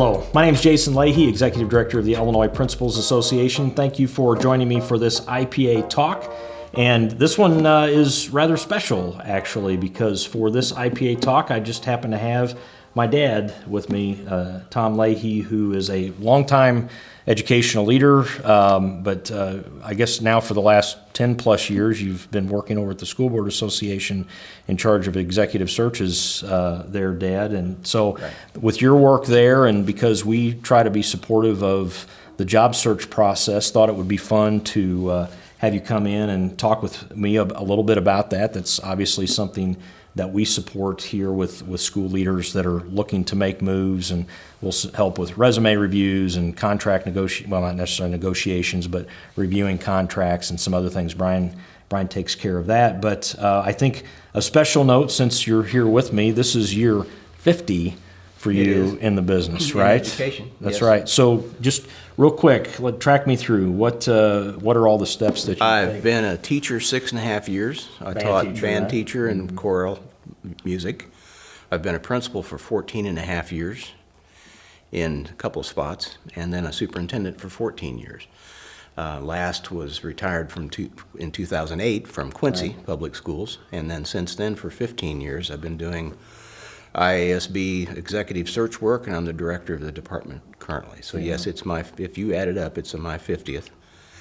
Hello, my name is Jason Leahy, Executive Director of the Illinois Principals Association. Thank you for joining me for this IPA talk. And this one uh, is rather special, actually, because for this IPA talk, I just happen to have my dad with me, uh, Tom Leahy, who is a longtime educational leader, um, but uh, I guess now for the last 10 plus years, you've been working over at the School Board Association in charge of executive searches uh, there, Dad. And so, Right. with your work there, and because we try to be supportive of the job search process, thought it would be fun to uh, have you come in and talk with me a, a little bit about that. That's obviously something that we support here with, with school leaders that are looking to make moves and we'll help with resume reviews and contract negotiation, well, not necessarily negotiations, but reviewing contracts and some other things. Brian, Brian takes care of that. But uh, I think a special note, since you're here with me, this is year 50 for you in the business, In right? education, That's yes. right. So just real quick, let, track me through. What, uh, what are all the steps that you I've take? been a teacher six and a half years. I Band taught teacher, band right? teacher and choral music. I've been a principal for 14 and a half years in a couple of spots, and then a superintendent for 14 years. Uh, Last was retired from, two- in 2008 from Quincy Public Schools, and then since then, for 15 years, I've been doing IASB executive search work, and I'm the director of the department currently. So yes, it's my, if you add it up, it's my 50th.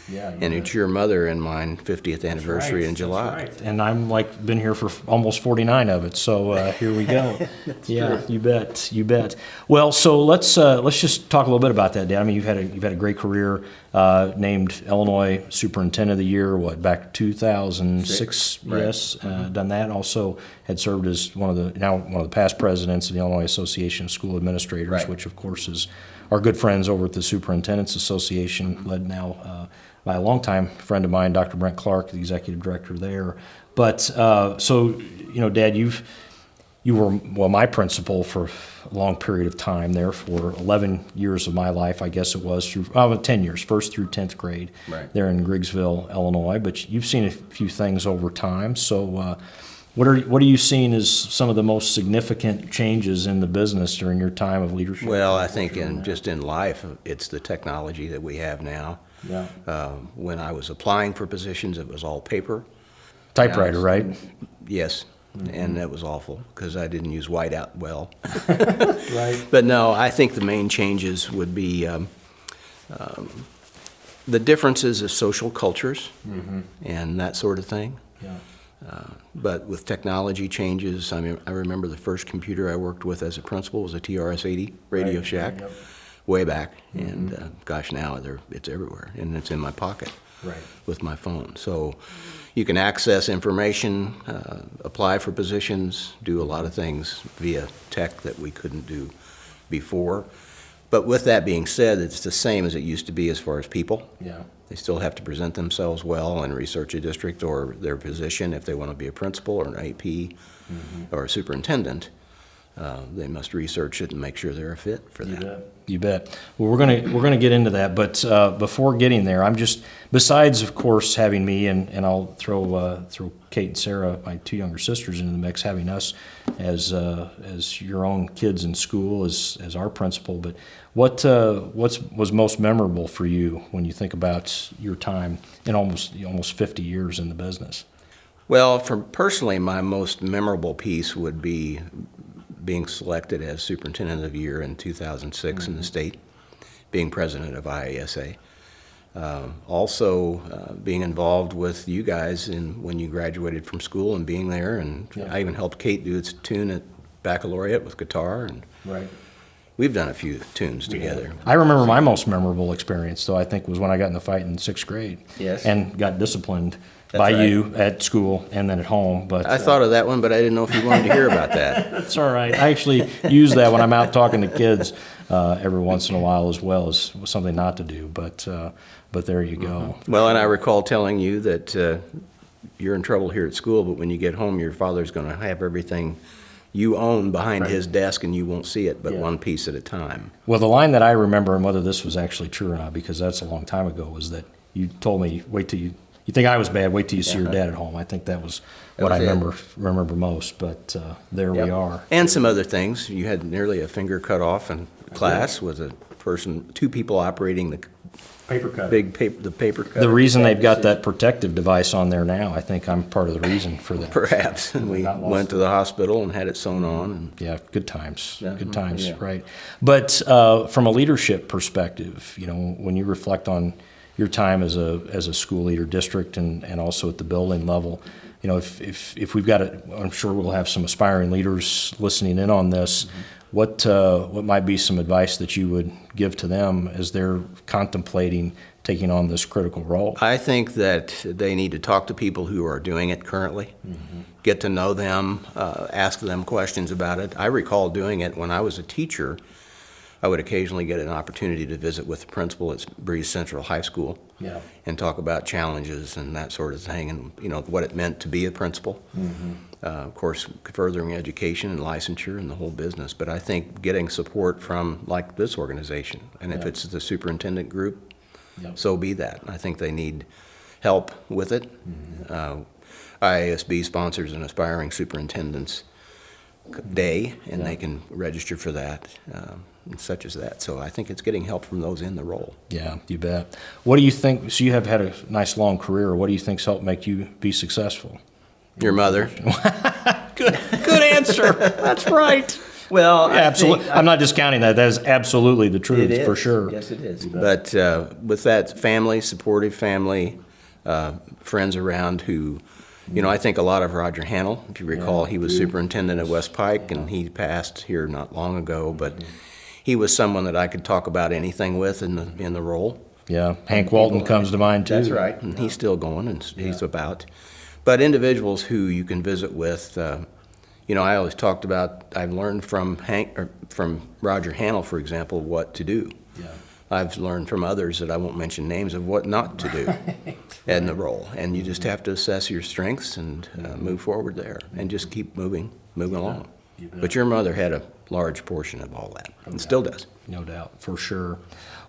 Yeah, And bet. it's your mother and mine 50th anniversary in July. that's right. And I'm like been here for almost 49 of it, so uh, here we go. yeah, you bet, you bet. Well, so let's uh, let's just talk a little bit about that, Dad. I mean, you've had a you've had a great career. Uh, named Illinois Superintendent of the Year, what back 2006? Six, right. Yes, uh, done that. Also had served as one of the now one of the past presidents of the Illinois Association of School Administrators, Right. which of course is our good friends over at the Superintendent's Association, led now uh, by a longtime friend of mine, Dr. Brent Clark, the executive director there. But uh, so, you know, Dad, you've you were well my principal for a long period of time there for 11 years of my life, I guess it was through oh, 10 years, first through 10th grade Right. there in Griggsville, Illinois. But you've seen a few things over time. So, uh, what are what are you seeing as some of the most significant changes in the business during your time of leadership? Well, I think in, just in life, it's the technology that we have now. Yeah. Um, When I was applying for positions, it was all paper. typewriter, right? Yes, and that was awful, because I didn't use whiteout well. Right. But no, I think the main changes would be um, um, the differences of social cultures and that sort of thing. Yeah. But with technology changes, I mean, I remember the first computer I worked with as a principal was a TRS-80 Radio Right, Shack, yep. way back. And uh, gosh, now it's everywhere, and it's in my pocket Right. with my phone. So you can access information, uh, apply for positions, do a lot of things via tech that we couldn't do before. But with that being said, it's the same as it used to be as far as people. Yeah. They still have to present themselves well and research a district or their position if they want to be a principal or an AP or a superintendent. Uh, They must research it and make sure they're a fit for that. bet. You bet. Well, we're gonna we're gonna get into that, but uh, before getting there, I'm just besides, of course, having me and, and I'll throw uh, throw Kate and Sarah, my two younger sisters, into the mix, having us as uh, as your own kids in school as as our principal. But what uh, what's was most memorable for you when you think about your time in almost almost 50 years in the business? Well, for personally, my most memorable piece would be being selected as Superintendent of the Year in 2006 in the state, being president of IASA. Um, Also, uh, being involved with you guys in, when you graduated from school and being there, and Yeah. I even helped Kate do its tune at baccalaureate with guitar, and Right. we've done a few tunes together. I remember my most memorable experience, though, I think, was when I got in the fight in sixth grade. Yes. And got disciplined That's by right. you at school and then at home, but. I uh, thought of that one, but I didn't know if you wanted to hear about that. It's all right. I actually use that when I'm out talking to kids uh, every once in a while as well as something not to do, but, uh, but there you go. Well, and I recall telling you that uh, you're in trouble here at school, but when you get home, your father's going to have everything you own behind Right. his desk and you won't see it but Yeah. one piece at a time. Well, the line that I remember, and whether this was actually true or not, because that's a long time ago, was that you told me, wait till you You think I was bad? Wait till you see your dad at home. I think that was what was I it. remember remember most. But uh, there we are. And some other things. You had nearly a finger cut off in class with a person, two people operating the Paper cut. big paper, the paper cutter. The reason they've got that protective device on there now, I think I'm part of the reason for that. Perhaps. And we went to the hospital and had it sewn on and Yeah, good times, Yeah. good times, Yeah. right. But uh, from a leadership perspective, you know, when you reflect on your time as a, as a school leader district and, and also at the building level, you know, if, if, if we've got it, I'm sure we'll have some aspiring leaders listening in on this. What, uh, what might be some advice that you would give to them as they're contemplating taking on this critical role? I think that they need to talk to people who are doing it currently, get to know them, uh, ask them questions about it. I recall doing it when I was a teacher. I would occasionally get an opportunity to visit with the principal at Breese Central High School Yeah. and talk about challenges and that sort of thing, and, you know, what it meant to be a principal. Uh, Of course, furthering education and licensure and the whole business, but I think getting support from, like this organization, and if it's the superintendent group, so be that. I think they need help with it. Mm-hmm. Uh, IASB sponsors an aspiring superintendent's day, and they can register for that, um, and such as that. So I think it's getting help from those in the role. Yeah, you bet. What do you think, so you have had a nice long career, what do you think's helped make you be successful? Your mother? Good, good answer. That's right. Well, Yeah, absolutely. I'm not discounting that. That is absolutely the truth, for sure. Yes, it is. But uh, with that family, supportive family, uh, friends around who, you know, I think a lot of Roger Hannell, if you recall, he was superintendent at West Pike, and he passed here not long ago, but he was someone that I could talk about anything with in the, in the role. Yeah, Hank Walton comes to mind too. That's right, and he's still going, and he's about. But individuals who you can visit with, uh, you know, I always talked about, I've learned from Hank, or from Roger Hannell, for example, what to do. Yeah. I've learned from others that I won't mention names of what not to do in the role. And you just have to assess your strengths and uh, move forward there, and just keep moving, moving along. But your mother had a large portion of all that, and still does. No doubt, for sure.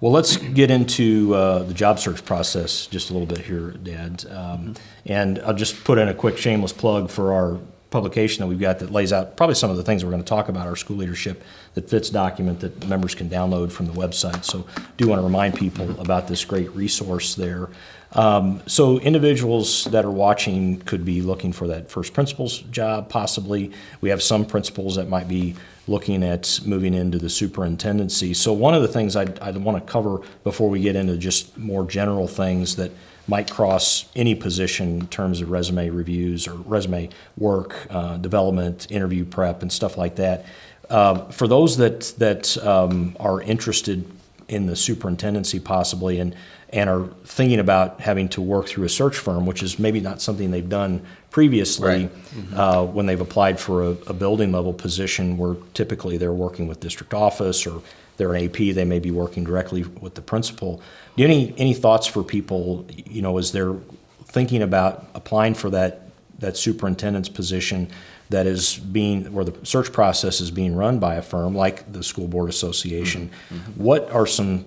Well, let's get into uh, the job search process just a little bit here, Dad. Um, And I'll just put in a quick shameless plug for our publication that we've got that lays out probably some of the things we're going to talk about, our school leadership that fits document that members can download from the website. So do want to remind people about this great resource there. Um, So individuals that are watching could be looking for that first principal's job possibly. We have some principals that might be looking at moving into the superintendency. So one of the things I'd, I'd want to cover before we get into just more general things that might cross any position in terms of resume reviews or resume work, uh, development, interview prep, and stuff like that. Uh, for those that that um, are interested in the superintendency possibly and and are thinking about having to work through a search firm, which is maybe not something they've done previously Right. uh, when they've applied for a, a building level position where typically they're working with district office or they're an AP, they may be working directly with the principal. Do you any, any thoughts for people, you know, as they're thinking about applying for that, that superintendent's position that is being, where the search process is being run by a firm like the School Board Association? Mm-hmm. What are some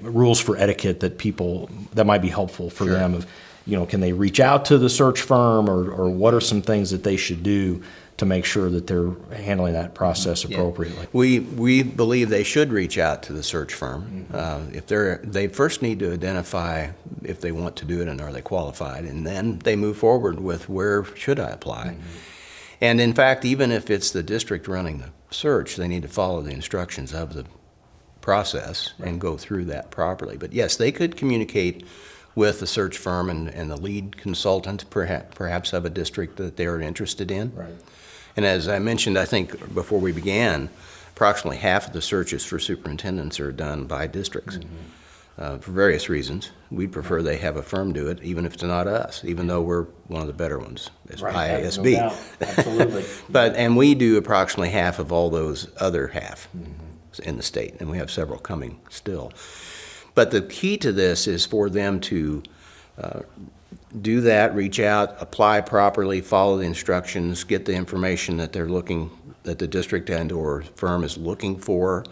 rules for etiquette that people, that might be helpful for them of, you know, can they reach out to the search firm or, or what are some things that they should do to make sure that they're handling that process appropriately? We, we believe they should reach out to the search firm. Uh, If they're, they first need to identify if they want to do it and are they qualified, and then they move forward with where should I apply? Mm-hmm. And in fact, even if it's the district running the search, they need to follow the instructions of the process and go through that properly. But yes, they could communicate with the search firm and, and the lead consultant, perhaps, perhaps of a district that they're interested in. Right. And as I mentioned, I think before we began, approximately half of the searches for superintendents are done by districts mm-hmm. Uh, for various reasons. We'd prefer they have a firm do it, even if it's not us, even though we're one of the better ones, as IASB. Absolutely. But, and we do approximately half of all those other half in the state, and we have several coming still. But the key to this is for them to uh, do that, reach out, apply properly, follow the instructions, get the information that they're looking, that the district and/or firm is looking for,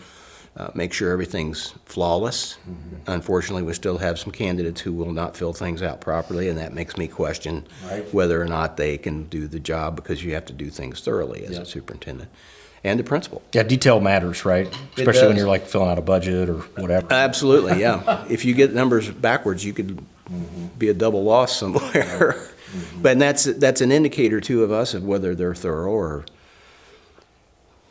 uh, make sure everything's flawless. Mm-hmm. Unfortunately, we still have some candidates who will not fill things out properly, and that makes me question Right. whether or not they can do the job because you have to do things thoroughly as Yeah. a superintendent and the principal. Yeah, detail matters, right? Especially when you're like filling out a budget or whatever. Absolutely, yeah. If you get numbers backwards, you could mm-hmm. be a double loss somewhere. Mm-hmm. But that's, that's an indicator too of us of whether they're thorough or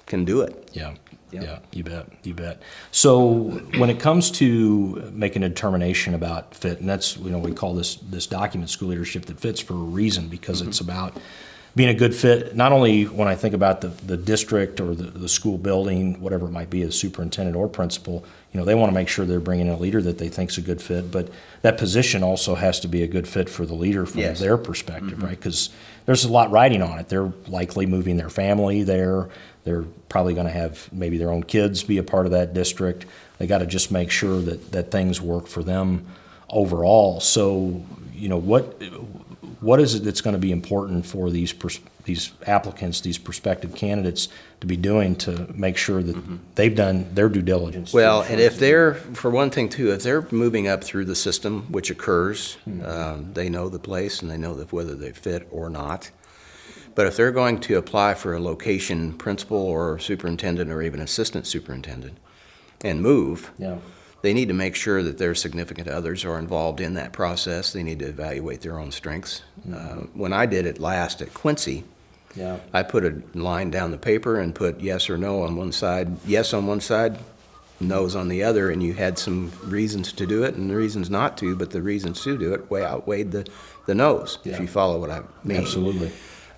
can do it. Yeah, Yeah. yeah, you bet, you bet. So when it comes to making a determination about fit, and that's, you know, we call this, this document school leadership that fits for a reason, because it's mm-hmm. about being a good fit, not only when I think about the, the district or the, the school building, whatever it might be, as superintendent or principal, you know, they want to make sure they're bringing in a leader that they think's a good fit, but that position also has to be a good fit for the leader from Yes. their perspective, mm-hmm. right? Because there's a lot riding on it. They're likely moving their family there. They're probably going to have maybe their own kids be a part of that district. They got to just make sure that, that things work for them overall. So, you know, what what is it that's going to be important for these pers- these applicants, these prospective candidates, to be doing to make sure that they've done their due diligence? Well, and if they're, for one thing too, if they're moving up through the system, which occurs, um, they know the place and they know that whether they fit or not. But if they're going to apply for a location principal or superintendent or even assistant superintendent and move, yeah, they need to make sure that their significant others are involved in that process. They need to evaluate their own strengths. Uh, When I did it last at Quincy, yeah, I put a line down the paper and put yes or no on one side, yes on one side, no's on the other, and you had some reasons to do it and reasons not to, but the reasons to do it way outweighed the, the no's, if you follow what I mean. absolutely.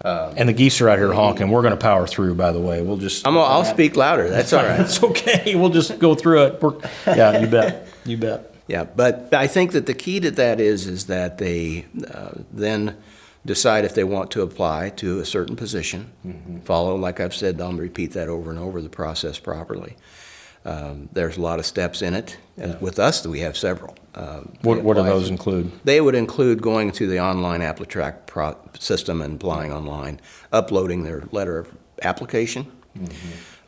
And the geese are out here honking. We're going to power through. By the way, we'll just. I'm, I'll speak louder, that's all right. It's okay. We'll just go through it. We're, yeah, you bet. You bet. Yeah, but I think that the key to that is, is that they uh, then decide if they want to apply to a certain position. Follow, like I've said, I'll repeat that over and over, the process properly. Um, There's a lot of steps in it. Yeah. With us, we have several. Um, What, what do those include? They would include going to the online AppliTrack pro- system and applying online, uploading their letter of application.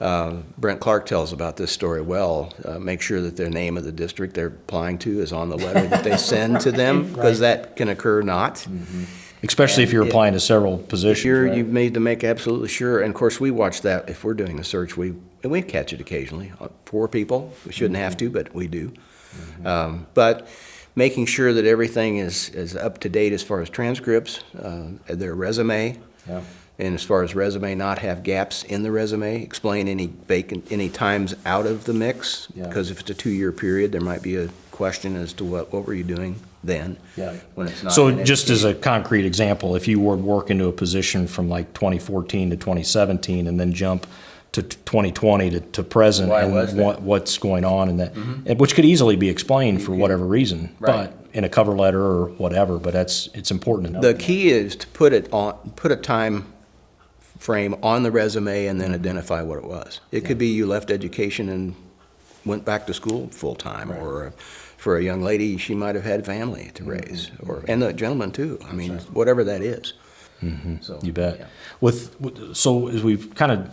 Uh, Brent Clark tells about this story well. Uh, Make sure that their name of the district they're applying to is on the letter that they send to them, because that can occur not. Especially if you're And it- applying to several positions. Right? you need to make absolutely sure, and of course, we watch that, if we're doing a search, we, and we catch it occasionally, uh, four people, we shouldn't have to, but we do. Um, But making sure that everything is, is up to date as far as transcripts, uh, their resume, Yeah. and as far as resume, not have gaps in the resume, explain any vacant, any times out of the mix. Yeah. Because if it's a two-year period, there might be a question as to what, what were you doing then? Yeah. When it's not. So just as a concrete example, if you were to work into a position from like 2014 to 2017 and then jump to 2020 to, to present Why and was what, what's going on and that, mm-hmm. and which could easily be explained for whatever reason, Right. but in a cover letter or whatever, but that's, it's important to know. The key is to put it on, put a time frame on the resume and then mm-hmm. identify what it was. It could be you left education and went back to school full-time, or uh, for a young lady, she might have had family to mm-hmm. raise, or, and the gentleman too. I mean, whatever that is. So, You bet. yeah. With, with- so as we've kind of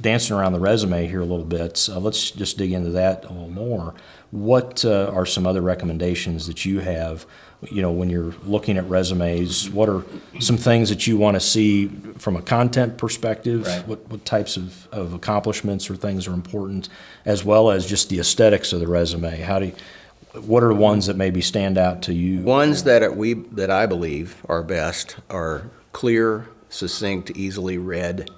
dancing around the resume here a little bit, uh, let's just dig into that a little more. What uh, are some other recommendations that you have, you know, when you're looking at resumes? What are some things that you want to see from a content perspective? Right. What, what types of, of accomplishments or things are important, as well as just the aesthetics of the resume? How do you, what are the ones that maybe stand out to you? Ones that are- we, that I believe are best are clear, succinct, easily read,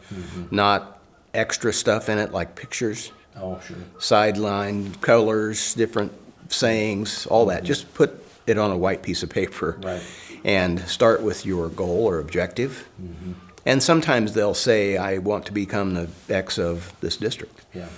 not extra stuff in it like pictures. Oh, sure. sideline colors, different sayings, all that. Mm-hmm. Just put it on a white piece of paper. Right. And start with your goal or objective. Mm-hmm. And sometimes they'll say, I want to become the X of this district. Yeah.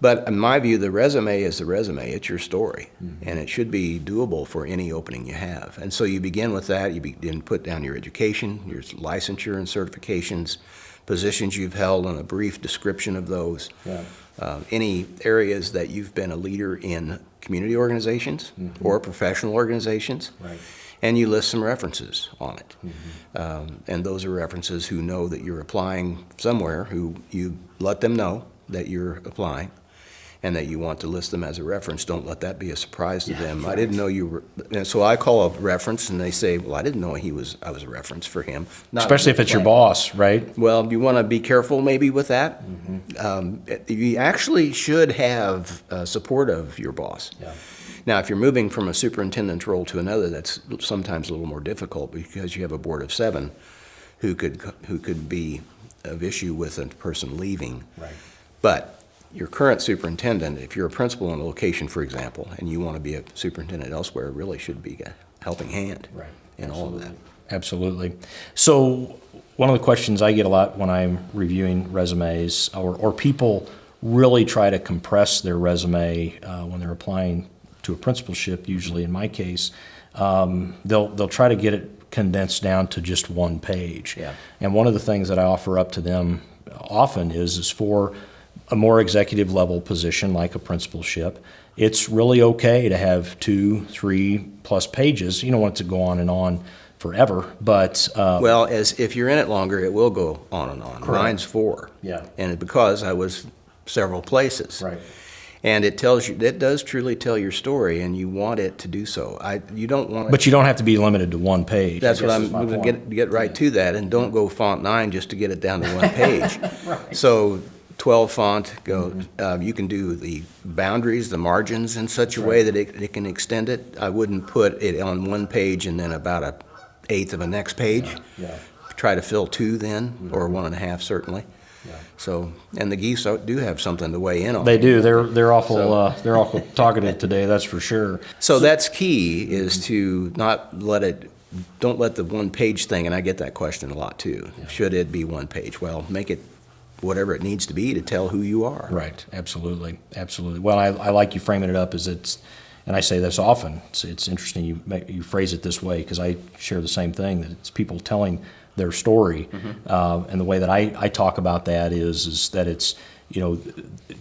But in my view, the resume is the resume. It's your story. And it should be doable for any opening you have. And so you begin with that. You begin put down your education, your licensure and certifications, positions you've held, and a brief description of those. Yeah. Uh, any areas that you've been a leader in community organizations or professional organizations. Right. And you list some references on it. Um, and those are references who know that you're applying somewhere, who you let them know that you're applying. And that you want to list them as a reference, don't let that be a surprise to them. I didn't know you were, and so I call a reference and they say, well, I didn't know he was, I was a reference for him. Not- Especially if it's your boss, right? Well, you want to be careful maybe with that. Mm-hmm. Um, You actually should have uh, support of your boss. Yeah. Now, if you're moving from a superintendent's role to another, that's sometimes a little more difficult because you have a board of seven who could, who could be of issue with a person leaving. Right. But your current superintendent, if you're a principal in a location, for example, and you want to be a superintendent elsewhere, really should be a helping hand Right. in all of that. Absolutely. So one of the questions I get a lot when I'm reviewing resumes, or, or people really try to compress their resume uh, when they're applying to a principalship, usually in my case, um, they'll, they'll try to get it condensed down to just one page. Yeah. And one of the things that I offer up to them often is, is for a more executive level position like a principalship, it's really okay to have two, three plus pages. You don't want it to go on and on forever, but uh, Well, as, if you're in it longer, it will go on and on. Mine's four. Yeah. And because I was several places. Right. And it tells you, it does truly tell your story, and you want it to do so. I, you don't want. but you don't have to be limited to one page. That's what I'm, gonna get, get right to that, and don't go font nine just to get it down to one page. right. So twelve font, go, Mm-hmm. um, you can do the boundaries, the margins in such a way that it, it can extend it. I wouldn't put it on one page and then about a eighth of a next page. Yeah. Mm-hmm. Try to fill two then, or one and a half certainly. Yeah. So, and the geese do have something to weigh in on. They do. They're they're awful. So- Uh, they're awful talkative today. That's for sure. So that's key, is to not let it, don't let the one-page thing, and I get that question a lot too. Should it be one page? Well, make it whatever it needs to be to tell who you are. Right. Absolutely. Absolutely. Well, I, I like you framing it up as it's, and I say this often. It's, it's interesting you make, you phrase it this way because I share the same thing that it's people telling their story, uh, and the way that I, I talk about that is is that it's you know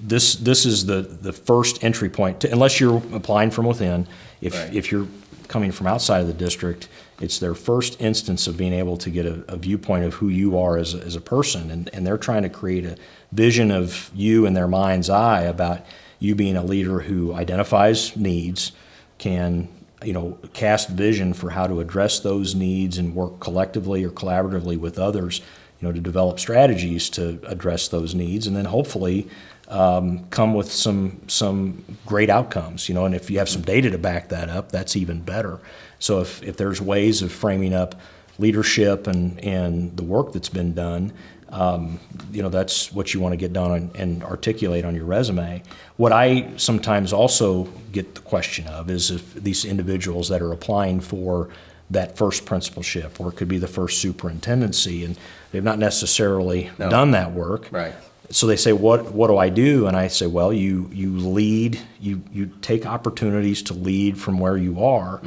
this this is the the first entry point to, unless you're applying from within. If Right. if you're coming from outside of the district, it's their first instance of being able to get a, a viewpoint of who you are as a, as a person, and, and they're trying to create a vision of you in their mind's eye about you being a leader who identifies needs, can you know cast vision for how to address those needs and work collectively or collaboratively with others, you know, to develop strategies to address those needs, and then hopefully um, come with some some great outcomes. You know, and if you have some data to back that up, that's even better. So if if there's ways of framing up leadership and and the work that's been done, um, you know, that's what you want to get done and, and articulate on your resume. What I sometimes also get the question of is if these individuals that are applying for that first principalship, or it could be the first superintendency, and they've not necessarily No. done that work. Right. So they say, "What what do I do?" And I say, "Well, you you lead. You you take opportunities to lead from where you are.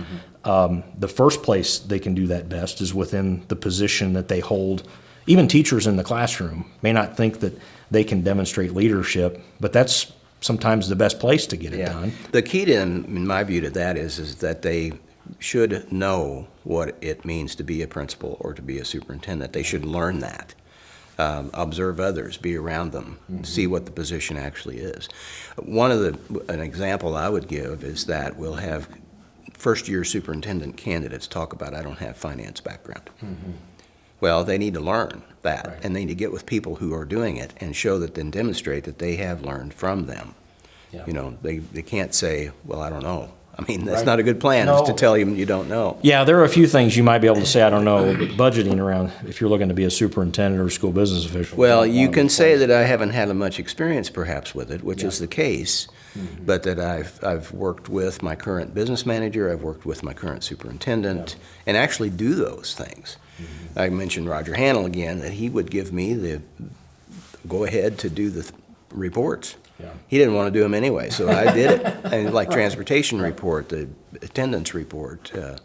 Um, the first place they can do that best is within the position that they hold. Even teachers in the classroom may not think that they can demonstrate leadership, but that's sometimes the best place to get it Yeah. done. The key to, in my view, to that is, is that they should know what it means to be a principal or to be a superintendent. They should learn that. Um, observe others, be around them, see what the position actually is. One of the, an example I would give is that we'll have first-year superintendent candidates talk about, I don't have finance background. Well, they need to learn that, Right. and they need to get with people who are doing it and show that, then demonstrate that they have learned from them. Yeah. You know, they, they can't say, well, I don't know. I mean, that's Right. not a good plan, is to tell you you don't know. Yeah, there are a few things you might be able to say. I don't know, budgeting around if you're looking to be a superintendent or school business official. Well, you can say that I haven't had a much experience perhaps with it, which is the case, but that I've, I've worked with my current business manager, I've worked with my current superintendent, and actually do those things. I mentioned Roger Hannell again, that he would give me the go-ahead to do the th- reports. Yeah. He didn't want to do them anyway, so I did it. And like transportation report, the attendance report, uh,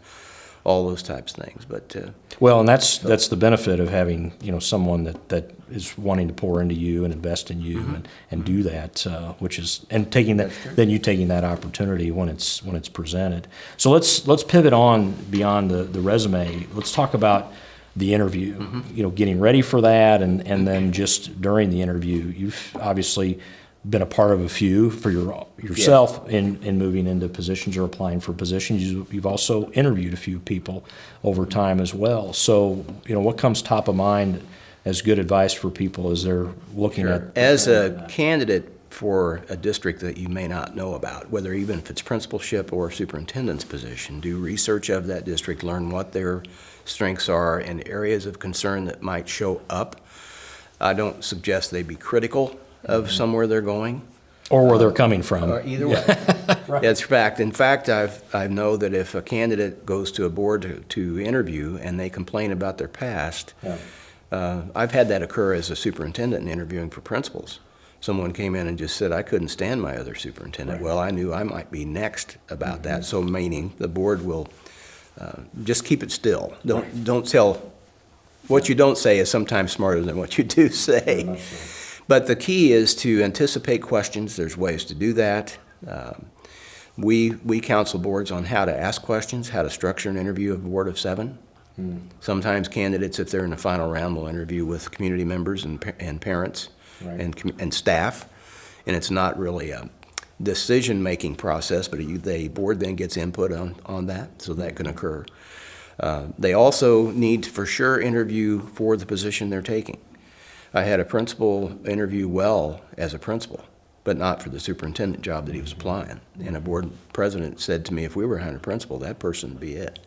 all those types of things, but, uh, Well, and that's, that's the benefit of having, you know, someone that, that is wanting to pour into you and invest in you mm-hmm. and, and do that, uh, which is, and taking that, then you taking that opportunity when it's, when it's presented. So let's, let's pivot on beyond the, the resume. Let's talk about the interview, mm-hmm. you know, getting ready for that and, and then just during the interview. You've obviously been a part of a few for your, yourself in, in moving into positions or applying for positions. You- You've also interviewed a few people over mm-hmm. time as well. So, you know, what comes top of mind as good advice for people as they're looking at? As a candidate for a district that you may not know about, whether even if it's principalship or superintendent's position, do research of that district, learn what their strengths are and areas of concern that might show up. I don't suggest they be critical of mm-hmm. somewhere they're going. Or where they're uh, coming from? Or either way. That's fact. In fact, I've, I know that if a candidate goes to a board to, to interview and they complain about their past, Yeah. Uh, I've had that occur as a superintendent in interviewing for principals. Someone came in and just said, I couldn't stand my other superintendent. Right. Well, I knew I might be next about that, so meaning the board will, uh, just keep it still. Don't, don't tell, what you don't say is sometimes smarter than what you do say. But the key is to anticipate questions. There's ways to do that. Um, We, we counsel boards on how to ask questions, how to structure an interview of a board of seven. Sometimes candidates, if they're in the final round, will interview with community members and, and parents Right. and, and staff. And it's not really a decision-making process, but the board then gets input on, on that, so that can mm-hmm. occur. Uh, They also need to for sure interview for the position they're taking. I had a principal interview well as a principal, but not for the superintendent job that he was mm-hmm. applying. And a mm-hmm. board president said to me, if we were hiring a principal, that person would be it.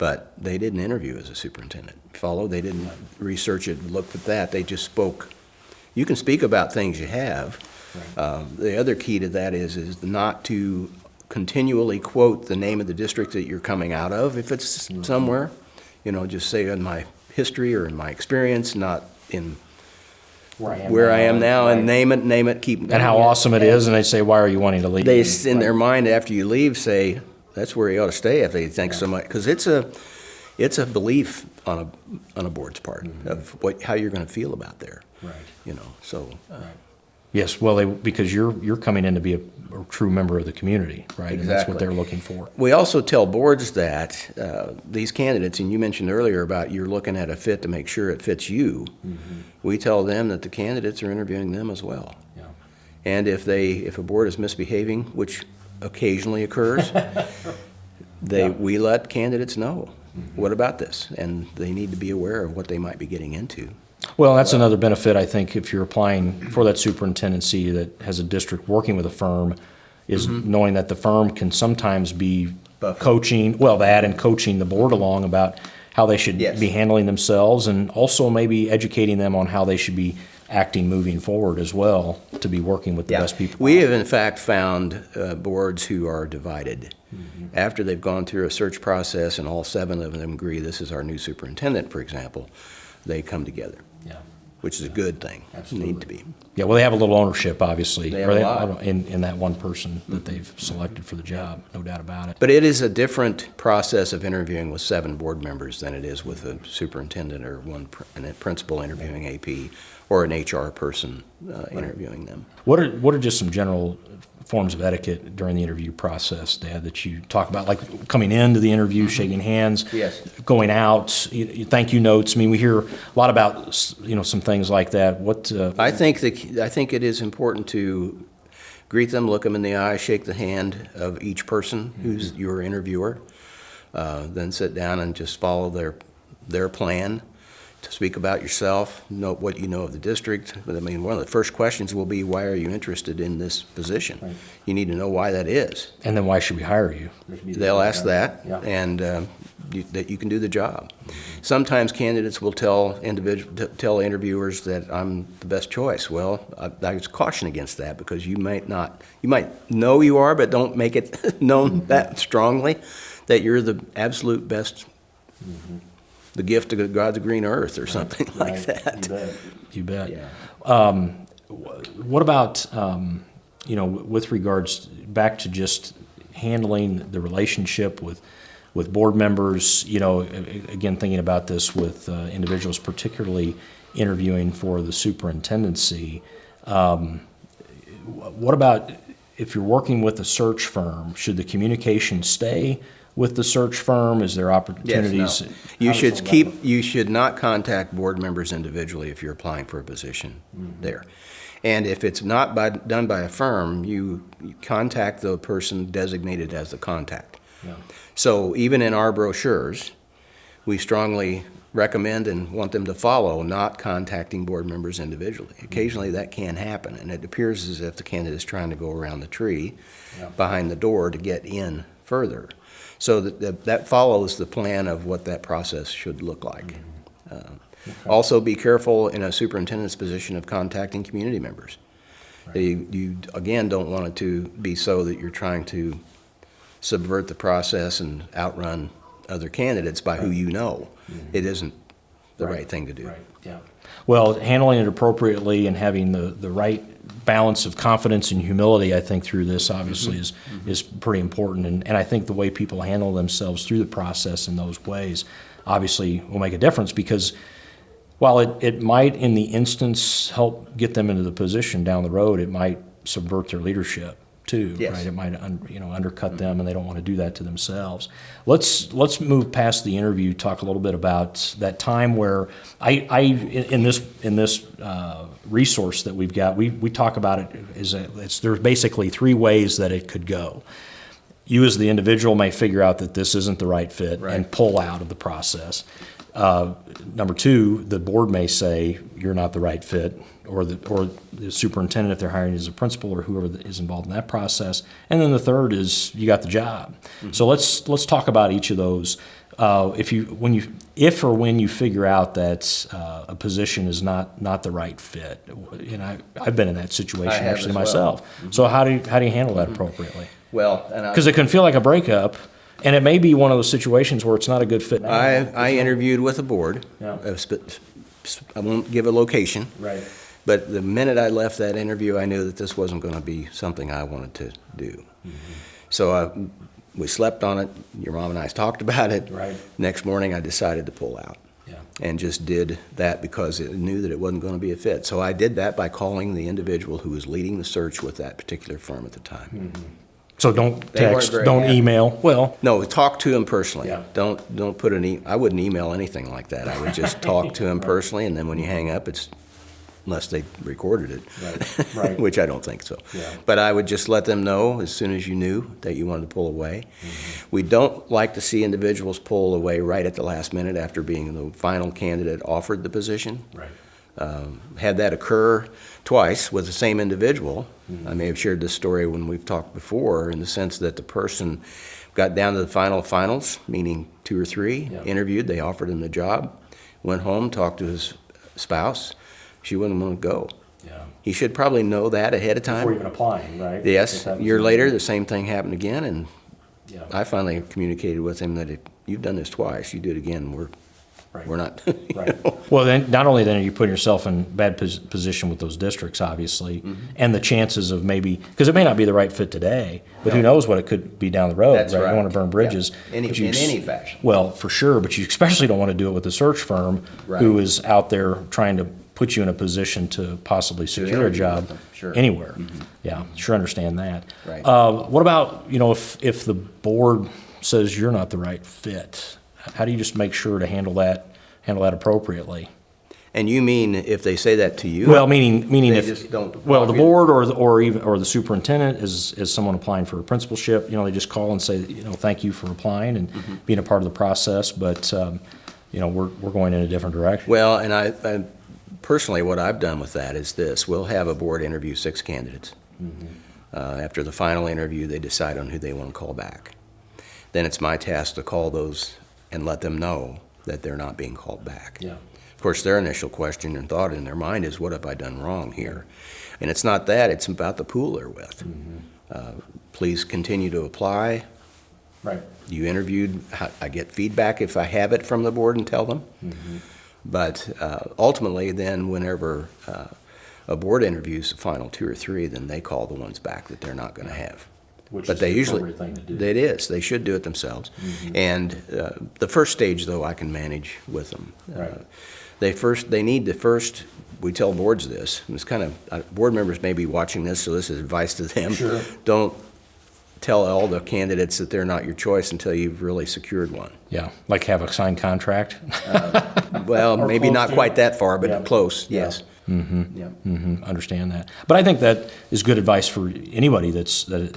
Right. But they didn't interview as a superintendent. Follow, they didn't research it, look at that, they just spoke. You can speak about things you have. Um, The other key to that is, is not to continually quote the name of the district that you're coming out of, if it's somewhere. You know, just say in my history or in my experience, not in where I am now, and name it, name it, keep. And how awesome it is, and they say, why are you wanting to leave? They, in their mind, after you leave, say, that's where you ought to stay if they think so much, because it's a, it's a belief on a, on a board's part of what, how you're gonna feel about there, Right. you know, so. uh, Yes, well, they, because you're, you're coming in to be a, a true member of the community, right? And that's what they're looking for. We also tell boards that, uh, these candidates, and you mentioned earlier about you're looking at a fit to make sure it fits you. We tell them that the candidates are interviewing them as well. Yeah. And if they, if a board is misbehaving, which occasionally occurs, they, we let candidates know, mm-hmm. what about this? And they need to be aware of what they might be getting into. Well, that's another benefit, I think, if you're applying for that superintendency that has a district working with a firm, is mm-hmm. knowing that the firm can sometimes be coaching, well, that and coaching the board along about how they should Yes. be handling themselves, and also maybe educating them on how they should be acting moving forward as well, to be working with the best people. We have in fact found uh, boards who are divided. Mm-hmm. After they've gone through a search process and all seven of them agree this is our new superintendent, for example, they come together, Yeah. which is a good thing. Absolutely. Need to be. Yeah, well, they have a little ownership, obviously. They have or a lot. Mm-hmm. In, in that one person that they've selected for the job, no doubt about it. But it is a different process of interviewing with seven board members than it is with a superintendent or one, pr- and a principal interviewing AP or an HR person uh, interviewing them. What are, what are just some general forms of etiquette during the interview process, Dad, that you talk about, like coming into the interview, shaking hands? Yes. Going out, you- you- thank you notes, I mean, we hear a lot about, you know, some things like that, what, uh, I think the, I think it is important to greet them, look them in the eye, shake the hand of each person who's your interviewer, uh, then sit down and just follow their, their plan to speak about yourself, know what you know of the district. But I mean, one of the first questions will be, why are you interested in this position? You need to know why that is. and then why should we hire you? They'll ask that, Yeah. and um, you- that you can do the job. Sometimes candidates will tell individual, tell interviewers that I'm the best choice. Well, I I would caution against that, because you might not, you might know you are, but don't make it known that strongly, that you're the absolute best, the gift of God's green earth, or something like that. You bet. Yeah. Um, What about, um, you know, with regards, back to just handling the relationship with, with board members, you know, a- a- again, thinking about this with uh, individuals, particularly interviewing for the superintendency, um, what about if you're working with a search firm, should the communication stay with the search firm? Is there Yes, opportunities? no. You should keep, you should not contact board members individually if you're applying for a position Mm-hmm. there. And if it's not by, done by a firm, you, you contact the person designated as the contact. Yeah. So even in our brochures, we strongly recommend and want them to follow not contacting board members individually. Occasionally, that can happen, and it appears as if the candidate is trying to go around the tree Yeah. behind the door to get in further. So that- that, that follows the plan of what that process should look like. Uh, Also, be careful in a superintendent's position of contacting community members. You, you, again, don't want it to be so that you're trying to subvert the process and outrun other candidates by who you know. It isn't the Right. right thing to do. Right, yeah. Well, handling it appropriately and having the, the right balance of confidence and humility, I think, through this obviously is, is pretty important. And, and I think the way people handle themselves through the process in those ways obviously will make a difference because while it, it might, in the instance, help get them into the position down the road, it might subvert their leadership too, Yes. right? It might, un- you know, undercut them, and they don't want to do that to themselves. Let's let's move past the interview. Talk a little bit about that time where I, I in this in this uh, resource that we've got, we we talk about it is a, it's there's basically three ways that it could go you as the individual may figure out that this isn't the right fit and pull out of the process. Uh, Number two, the board may say you're not the right fit, or the, or the superintendent, if they're hiring as a principal, or whoever is involved in that process. And then the third is you got the job. So let's, let's talk about each of those. Uh, If you, when you, if or when you figure out that uh, a position is not, not the right fit, and I, I've been in that situation actually as well. myself. So how do you, how do you handle that appropriately? Well, Because it can feel like a breakup, and it may be one of those situations where it's not a good fit. I, I interviewed with a board. Yeah. uh, I won't give a location. Right. But the minute I left that interview, I knew that this wasn't going to be something I wanted to do. So I, we slept on it. Your mom and I talked about it. Right. Next morning, I decided to pull out Yeah. and just did that because it knew that it wasn't going to be a fit. So I did that by calling the individual who was leading the search with that particular firm at the time. Hmm. So don't text, don't happy. email. Well, No, talk to him personally. Yeah. Don't, don't put an e, I wouldn't email anything like that. I would just talk to him personally, and then when you hang up, it's, unless they recorded it. Right, right. Which I don't think so. Yeah. But I would just let them know as soon as you knew that you wanted to pull away. Mm-hmm. We don't like to see individuals pull away right at the last minute after being the final candidate offered the position right. had that occur twice with the same individual. Mm-hmm. I may have shared this story when we've talked before, in the sense that the person got down to the final finals, meaning two or three, interviewed, they offered him the job, went home, talked to his spouse, she wouldn't want to go. Yeah. He should probably know that ahead of time. Before even applying, right? Yes, a year later, the same thing happened again, and Yeah. I finally communicated with him that if you've done this twice, you do it again, we're, Right. we're not. Right. know. Well, then, not only then are you putting yourself in bad pos- position with those districts, obviously, Mm-hmm. and the chances of maybe, because it may not be the right fit today, but who knows what it could be down the road, That's right? That's You don't want to burn bridges. Yeah. Any- you in any fashion. Well, for sure, but you especially don't want to do it with a search firm who Right. is out there trying to put you in a position to possibly secure a job sure. Anywhere. Yeah, sure understand that. Right. Uh, What about, you know, if, if the board says you're not the right fit, how do you just make sure to handle that, handle that appropriately? And you mean if they say that to you? Well, meaning, meaning if, well, the board or, the- or even, or the superintendent is, is someone applying for a principalship, you know, they just call and say, you know, thank you for applying and Mm-hmm. being a part of the process, but, um, you know, we're, we're going in a different direction. Well, and I, I, personally, what I've done with that is this, we'll have a board interview six candidates. Uh, after the final interview, they decide on who they want to call back. Then it's my task to call those and let them know that they're not being called back. Yeah. Of course, their initial question and thought in their mind is, what have I done wrong here? And it's not that, it's about the pool they're with. Uh, Please continue to apply. Right. You interviewed, I- I get feedback if I have it from the board and tell them. But uh, ultimately, then whenever uh, a board interviews the final two or three, then they call the ones back that they're not going to have. Which But is they the usually, thing to do. it is, they should do it themselves. And uh, the first stage, though, I can manage with them. Uh, Right. They first, they need to first, we tell boards this, and it's kind of, uh, board members may be watching this, so this is advice to them. Sure. Don't tell all the candidates that they're not your choice until you've really secured one. Yeah, like have a signed contract? Well, Or maybe not quite that far, Yeah. but close, Yeah. yes. Mm-hmm. Yep. hmm understand that. But I think that is good advice for anybody that's, that,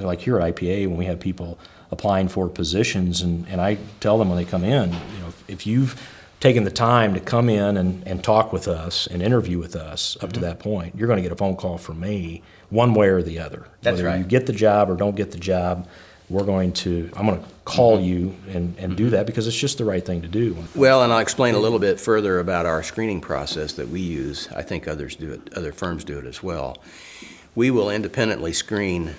like here at IPA, when we have people applying for positions, and, and I tell them when they come in, you know, if you've taken the time to come in and, and talk with us and interview with us up Mm-hmm. to that point, you're gonna get a phone call from me, one way or the other. That's Whether you get the job or don't get the job, we're going to, I'm gonna Mm-hmm. call you and, and do that because it's just the right thing to do. Well, and I'll explain a little bit further about our screening process that we use. I think others do it, other firms do it as well. We will independently screen,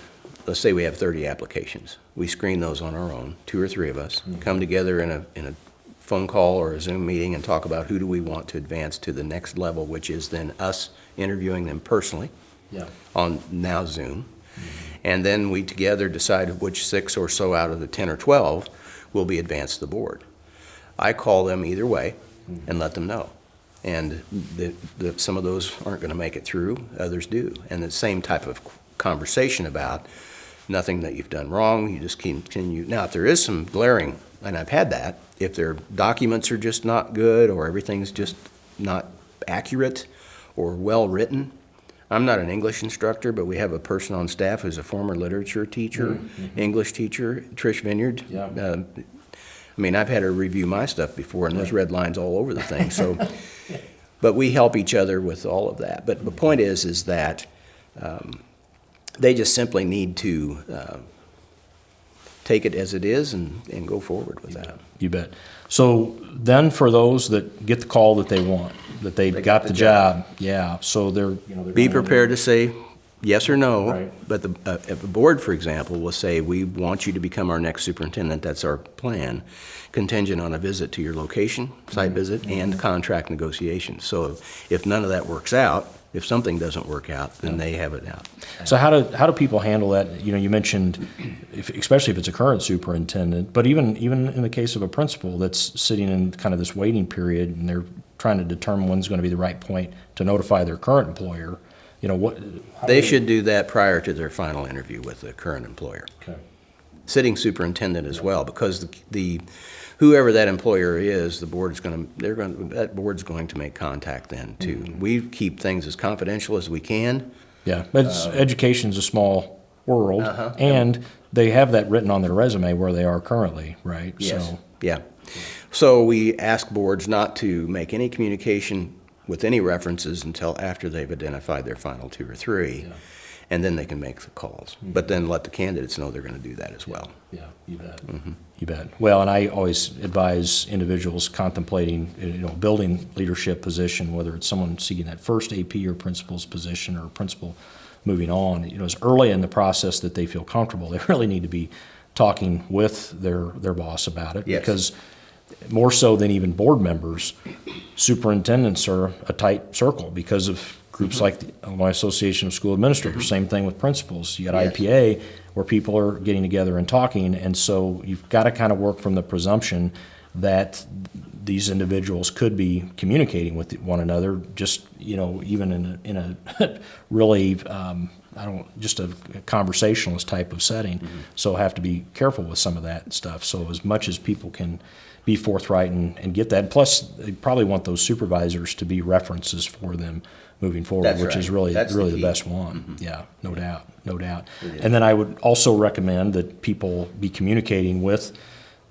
let's say we have 30 applications. We screen those on our own, two or three of us, come together in a, in a phone call or a Zoom meeting and talk about who do we want to advance to the next level, which is then us interviewing them personally Yeah. on now Zoom. And then we together decide which six or so out of the 10 or 12 will be advanced to the board. I call them either way and let them know. And the, the, some of those aren't going to make it through, others do. And the same type of conversation about nothing that you've done wrong, you just continue. Now, if there is some glaring, and I've had that, if their documents are just not good or everything's just not accurate or well-written, I'm not an English instructor, but we have a person on staff who's a former literature teacher, English teacher, Trish Vineyard. Yeah. Uh, I mean, I've had her review my stuff before, and there's red lines all over the thing, so. But we help each other with all of that. But the point is, is that um, they just simply need to uh, take it as it is and, and go forward with that. You bet. So then for those that get the call that they want, that they They got the job, yeah, so they're, you know, they're. Be in- prepared to say yes or no. Right. But the, uh, if the board, for example, will say, we want you to become our next superintendent, that's our plan, contingent on a visit to your location, Mm-hmm. site visit, and contract negotiations. So if none of that works out, if something doesn't work out, then they have it out. So how do, how do people handle that? You know, you mentioned, if, especially if it's a current superintendent, but even, even in the case of a principal that's sitting in kind of this waiting period and they're trying to determine when's going to be the right point to notify their current employer, you know, what? They do should do that prior to their final interview with the current employer. Okay. Sitting superintendent as well, because the- the, whoever that employer is, the board's gonna, they're gonna, that board's going to make contact then too. Mm-hmm. We keep things as confidential as we can. Yeah, but it's, education's a small world, Uh-huh. and they have that written on their resume where they are currently, right? So, Yeah. So we ask boards not to make any communication with any references until after they've identified their final two or three. Yeah. And then they can make the calls. But then let the candidates know they're gonna do that as well. Yeah, you bet. Mm-hmm. You bet. Well, and I always advise individuals contemplating, you know, building leadership position, whether it's someone seeking that first AP or principal's position or principal moving on, you know, as early in the process that they feel comfortable, they really need to be talking with their, their boss about it. Yes. Because more so than even board members, superintendents are a tight circle because of groups mm-hmm. like the Illinois Association of School Administrators. Mm-hmm. Same thing with principals. You got Yes. IPA where people are getting together and talking, and so you've got to kind of work from the presumption that these individuals could be communicating with one another, just you know, even in a, in a really um, I don't just a conversationalist type of setting. Mm-hmm. So have to be careful with some of that stuff. So as much as people can be forthright and, and get that. Plus, they probably want those supervisors to be references for them moving forward, That's which is really That's the really the. Mm-hmm. best one. Yeah, no doubt, no doubt. And then I would also recommend that people be communicating with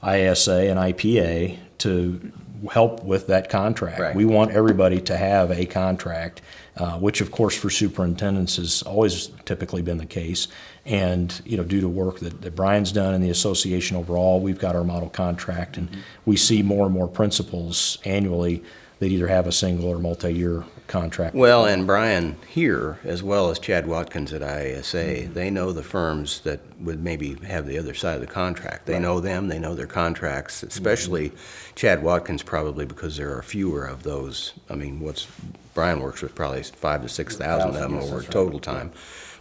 IASA and IPA to help with that contract. Right. We want everybody to have a contract, uh, which of course for superintendents has always typically been the case. And, you know, due to work that, that Brian's done in the association overall, we've got our model contract and we see more and more principals annually that either have a single or multi-year contract. Well, and Brian here, as well as Chad Watkins at IASA, they know the firms that would maybe have the other side of the contract. They know them, they know their contracts, especially Chad Watkins probably because there are fewer of those. I mean, what's, Brian works with probably five to six thousand of them Yes, over that's right. total time.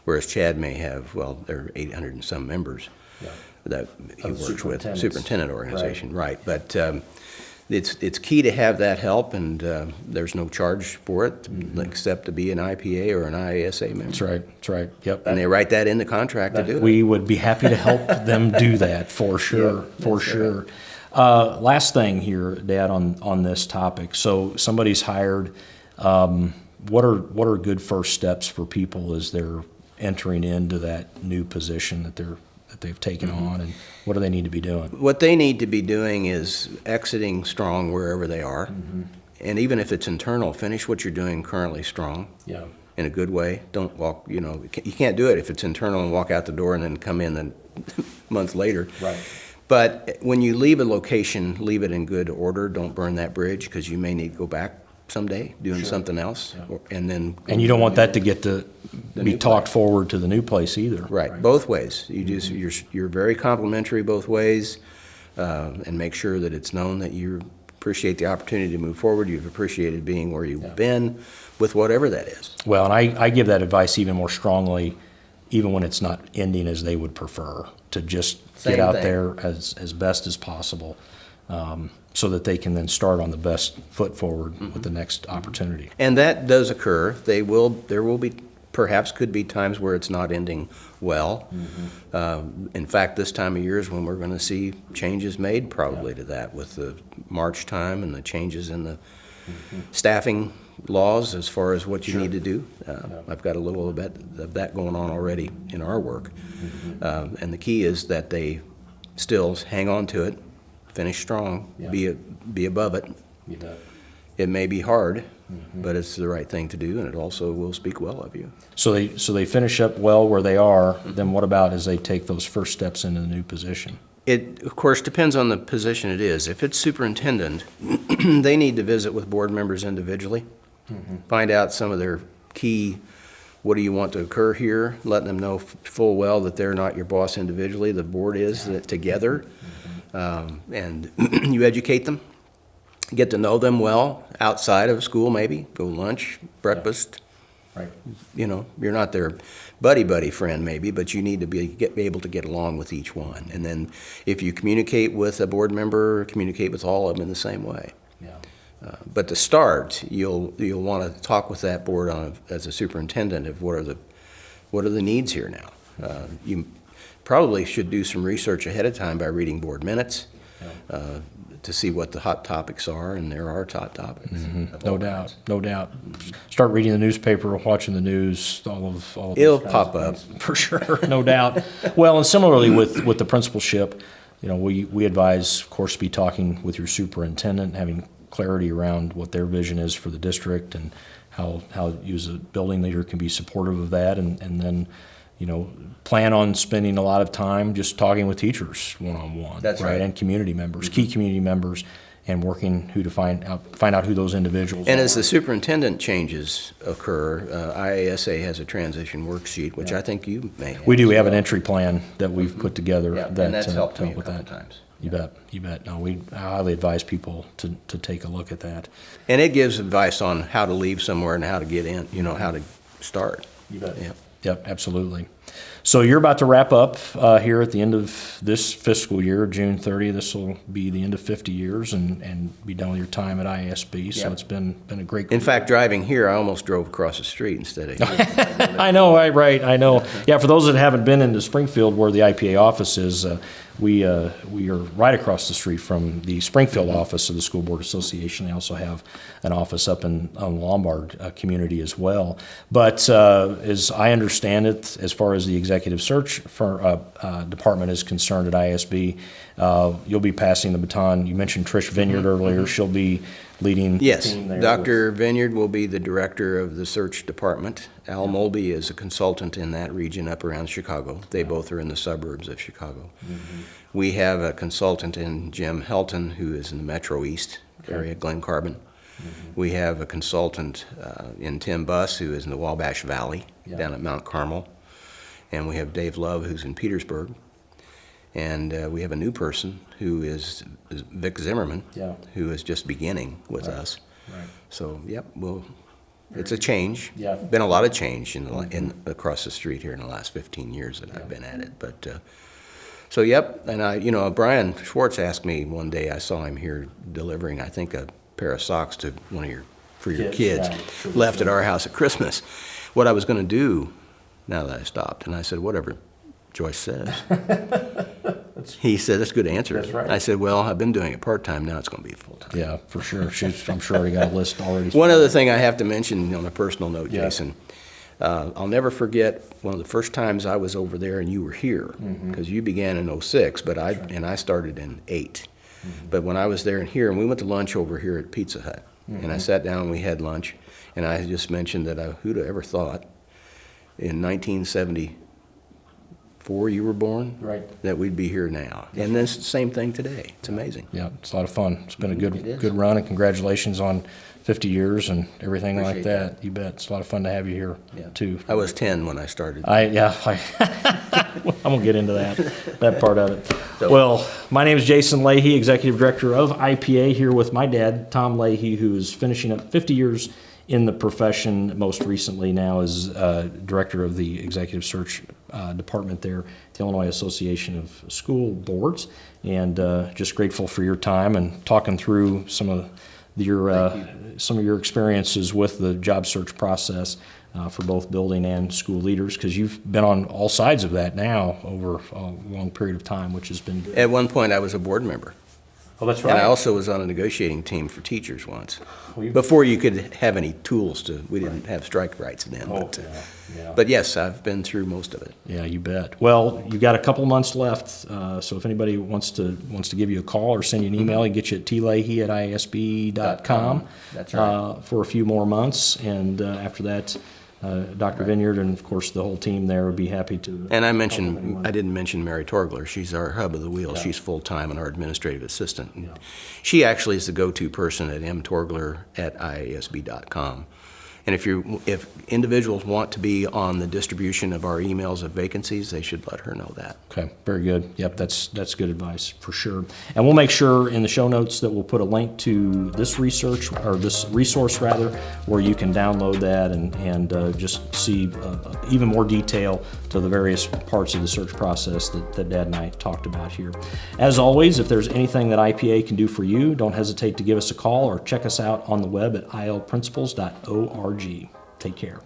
Whereas Chad may have, well, there are eight hundred and some members Yeah. that he Of works with, superintendent organization, right. But um, it's, it's key to have that help, and uh, there's no charge for it, except to be an IPA or an IASA member. That's right, that's right, yep. And they write that in the contract to do it. We would be happy to help them do that, for sure, for sure. Uh, last thing here, Dad, on, on this topic. So somebody's hired, um, what are, what are good first steps for people as they're entering into that new position that they're, that they've taken mm-hmm. on, and what do they need to be doing? What they need to be doing is exiting strong wherever they are. Mm-hmm. And even if it's internal, finish what you're doing currently strong Yeah. in a good way. Don't walk, you know, you you can't do it if it's internal and walk out the door and then come in a month later. Right. But when you leave a location, leave it in good order. Don't burn that bridge because you may need to go back someday doing something else. Yeah. or- And then. And you don't want that to get to be new talked forward to the new place either. Right, both ways. You just, you're, you're very complimentary both ways, uh, and make sure that it's known that you appreciate the opportunity to move forward. You've appreciated being where you've been, with whatever that is. Well, and I, I give that advice even more strongly, even when it's not ending as they would prefer, to just Same get out thing. there as, as best as possible, um, so that they can then start on the best foot forward Mm-hmm. with the next opportunity. And that does occur. They will, there will be, perhaps could be times where it's not ending well. Um, In fact, this time of year is when we're going to see changes made probably to that with the March time and the changes in the staffing laws as far as what you need to do. Uh, I've got a little bit of that going on already in our work. Um, And the key is that they still hang on to it, finish strong, be, be above it, it may be hard, mm-hmm. but it's the right thing to do, and it also will speak well of you. So they, so they finish up well where they are, then what about as they take those first steps into the new position? It, of course, depends on the position it is. If it's superintendent, they need to visit with board members individually, mm-hmm. find out some of their key, what do you want to occur here, letting them know f- full well that they're not your boss individually, the board is, that together. Mm-hmm. Um, And you educate them, get to know them well, outside of school maybe, go lunch, breakfast, Right. you know, you're not their buddy-buddy friend maybe, but you need to be, get, be able to get along with each one. And then if you communicate with a board member, communicate with all of them in the same way. Yeah. Uh, But to start, you'll, you'll want to talk with that board on, a- as a superintendent of what are the, what are the needs here now? Uh, You probably should do some research ahead of time by reading board minutes uh, to see what the hot topics are, and there are hot topics. Mm-hmm. No doubt, kinds. no doubt. Start reading the newspaper, watching the news, all of, all of. It'll pop up. For sure, no doubt. Well, and similarly with, with the principalship, you know, we, we advise, of course, be talking with your superintendent, having clarity around what their vision is for the district and how, how you as a building leader can be supportive of that, and, and then, you know, plan on spending a lot of time just talking with teachers one-on-one. That's right. Mm-hmm. And community members, key community members, and working who to find out, find out who those individuals are. And as the superintendent changes occur, uh, IASA has a transition worksheet, which I think you may have. We do, we have an entry plan that we've put together. Yeah, that and that's uh, helped to me a with couple that. times. You bet, you bet. No, we I highly advise people to, to take a look at that. And it gives advice on how to leave somewhere and how to get in, you know, how to start. You bet. Yeah. Yep, absolutely. So you're about to wrap up uh, here at the end of this fiscal year, June 30. This will be the end of 50 years and, and be done with your time at IASB. So Yep. it's been, been a great. In fact, driving here, I almost drove across the street instead of. I know, right, right, I know. Yeah, for those that haven't been into Springfield where the IPA office is, uh, we, uh, we are right across the street from the Springfield office of the School Board Association. They also have an office up in, on Lombard uh, community as well. But uh, as I understand it, as far as the executive search for, uh, uh, department is concerned at IASB, uh, you'll be passing the baton. You mentioned Trish Vineyard earlier. She'll be leading the Yes, team there. Dr. Vineyard will be the director of the search department. Al Mulby is a consultant in that region up around Chicago. They both are in the suburbs of Chicago. Mm-hmm. We have a consultant in Jim Helton, who is in the Metro East area, Glen Carbon. Mm-hmm. We have a consultant uh, in Tim Buss, who is in the Wabash Valley, Yeah. down at Mount Carmel. And we have Dave Love, who's in Petersburg. And uh, we have a new person who is is Vic Zimmerman, Yeah. who is just beginning with Right. us. Right. So, yep, well, it's a change. Yeah. Been a lot of change in, the in, across the street here in the last fifteen years that I've been at it, but, uh, so, yep, and I, you know, Brian Schwartz asked me one day, I saw him here delivering, I think, a pair of socks to one of your, for your Kids, kids, yeah, left at our house at Christmas, what I was gonna do now that I stopped, and I said, whatever, Joyce says. He said, that's a good answer. That's right. I said, well, I've been doing it part-time, now it's going to be full-time. Yeah, for sure. She's, I'm sure already got a list already. One other thing I have to mention on a personal note, Yeah. Jason. Uh, I'll never forget one of the first times I was over there and you were here, Mm-hmm. because you began in '06, but I, and I started in '8. Mm-hmm. But when I was there and here, and we went to lunch over here at Pizza Hut, and Mm-hmm. I sat down and we had lunch, and I just mentioned that I, who'd have ever thought in 1974 you were born? Right. That we'd be here now. And this, same thing today. It's amazing. Yeah, it's a lot of fun. It's been a good, good run, and congratulations on 50 years and everything like Appreciate that. You bet. It's a lot of fun to have you here, Yeah. too. I was 10 when I started. I, yeah, I, I'm gonna get into that, that part of it. So- Well, my name is Jason Leahy, Executive Director of IPA, here with my dad, Tom Leahy, who is finishing up 50 years in the profession, most recently now as uh, Director of the Executive Search uh, Department there, at the Illinois Association of School Boards. And uh, just grateful for your time and talking through some of your, uh, some of your experiences with the job search process uh, for both building and school leaders, because you've been on all sides of that now over a long period of time, which has been good. At one point, I was a board member. Oh, that's And I also was on a negotiating team for teachers once. Well, you- Before you could have any tools to, we didn't have strike rights then. Oh, but, uh, yeah, yeah. But yes, I've been through most of it. Yeah, you bet. Well, you've got a couple months left, uh, so if anybody wants to, wants to give you a call or send you an email, you can get you at tleahy at iasb.com. That's right. uh, For a few more months, and uh, after that, uh, Dr. Vineyard and of course the whole team there would be happy to. And I mentioned, I didn't mention Mary Torgler. She's our hub of the wheel. Yeah. She's full-time and our administrative assistant. Yeah. She actually is the go-to person at mtorgler at iasb.com. And if you, if individuals want to be on the distribution of our emails of vacancies, they should let her know that. Okay, very good. Yep, that's, that's good advice, for sure. And we'll make sure in the show notes that we'll put a link to this research, or this resource rather, where you can download that and, and uh, just see uh, even more detail to the various parts of the search process that, that Dad and I talked about here. As always, if there's anything that IPA can do for you, don't hesitate to give us a call or check us out on the web at ilprincipals.org. Take care.